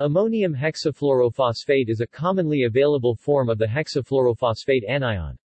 Ammonium hexafluorophosphate is a commonly available form of the hexafluorophosphate anion.